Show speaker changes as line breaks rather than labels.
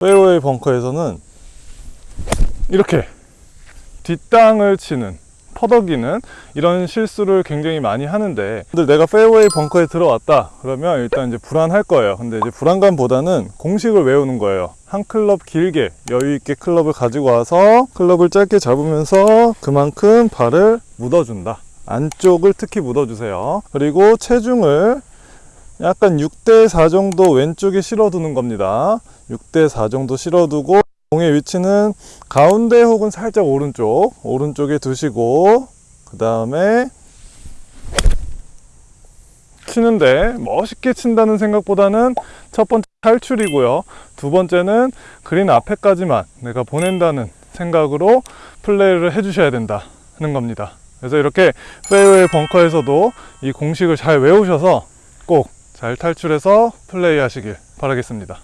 페어웨이 벙커에서는 이렇게 뒷땅을 치는 퍼덕이는 이런 실수를 굉장히 많이 하는데 내가 페어웨이 벙커에 들어왔다. 그러면 일단 이제 불안할 거예요. 근데 이제 불안감보다는 공식을 외우는 거예요. 한 클럽 길게 여유 있게 클럽을 가지고 와서 클럽을 짧게 잡으면서 그만큼 발을 묻어준다. 안쪽을 특히 묻어주세요. 그리고 체중을 약간 6대4 정도 왼쪽에 실어두는 겁니다 6대4 정도 실어두고 공의 위치는 가운데 혹은 살짝 오른쪽 오른쪽에 두시고 그 다음에 치는데 멋있게 친다는 생각보다는 첫 번째 탈출이고요. 두 번째는 그린 앞에까지만 내가 보낸다는 생각으로 플레이를 해주셔야 된다 하는 겁니다. 그래서 이렇게 페어웨이 벙커에서도 이 공식을 잘 외우셔서 꼭 잘 탈출해서 플레이 하시길 바라겠습니다